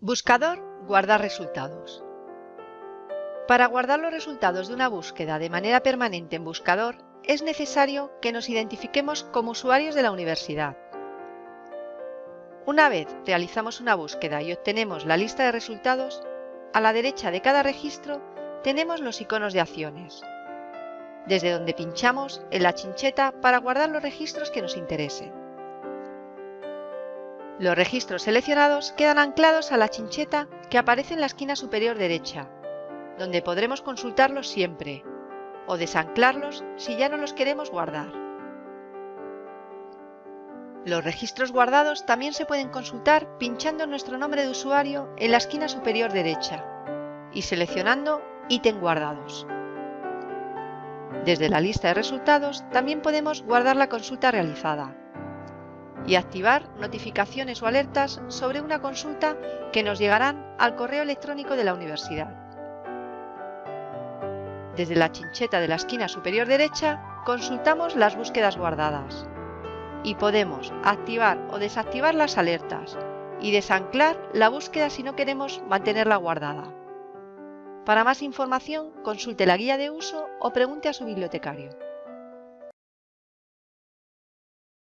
Buscador Guardar resultados. Para guardar los resultados de una búsqueda de manera permanente en Buscador, es necesario que nos identifiquemos como usuarios de la universidad. Una vez realizamos una búsqueda y obtenemos la lista de resultados, a la derecha de cada registro tenemos los iconos de acciones, desde donde pinchamos en la chincheta para guardar los registros que nos interesen. Los registros seleccionados quedan anclados a la chincheta que aparece en la esquina superior derecha, donde podremos consultarlos siempre, o desanclarlos si ya no los queremos guardar. Los registros guardados también se pueden consultar pinchando nuestro nombre de usuario en la esquina superior derecha y seleccionando Ítem guardados. Desde la lista de resultados también podemos guardar la consulta realizada, y activar notificaciones o alertas sobre una consulta que nos llegarán al correo electrónico de la universidad. Desde la chincheta de la esquina superior derecha consultamos las búsquedas guardadas y podemos activar o desactivar las alertas y desanclar la búsqueda si no queremos mantenerla guardada. Para más información consulte la guía de uso o pregunte a su bibliotecario.